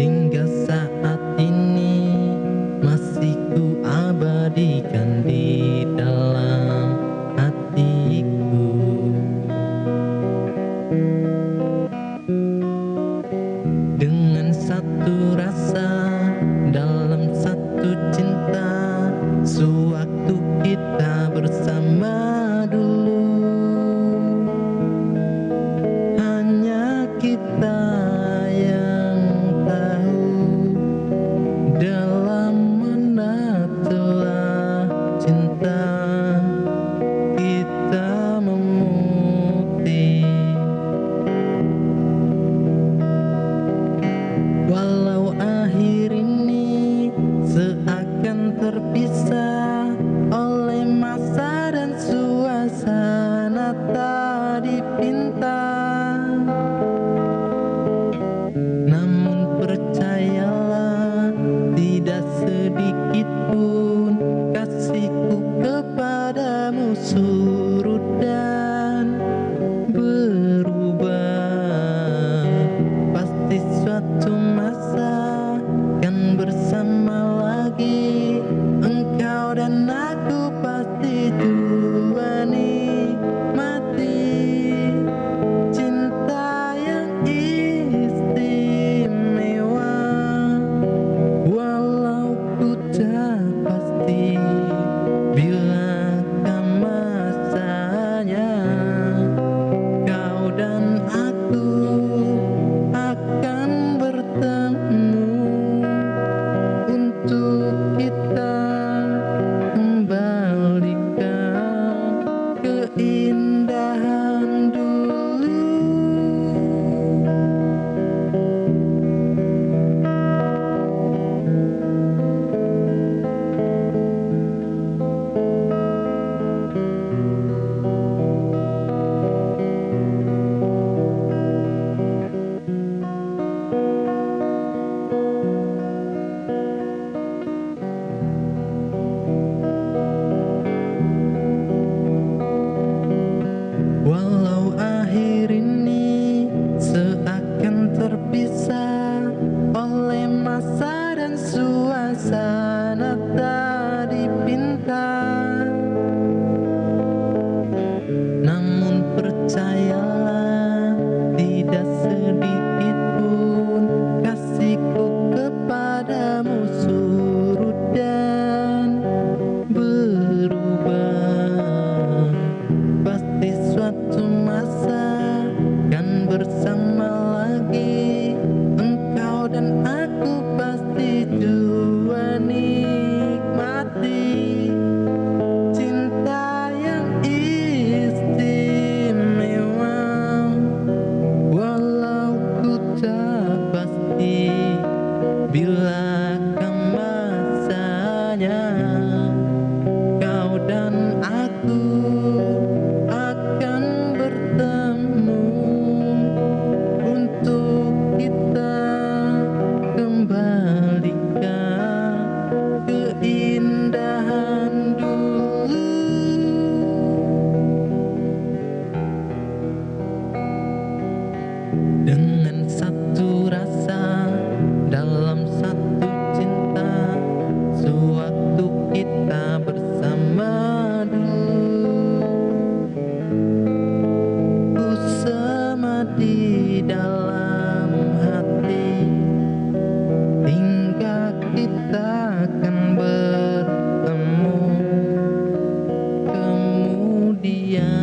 hingga saat ini masih ku abadikan. Jesus. indah kau dan aku. 闭眼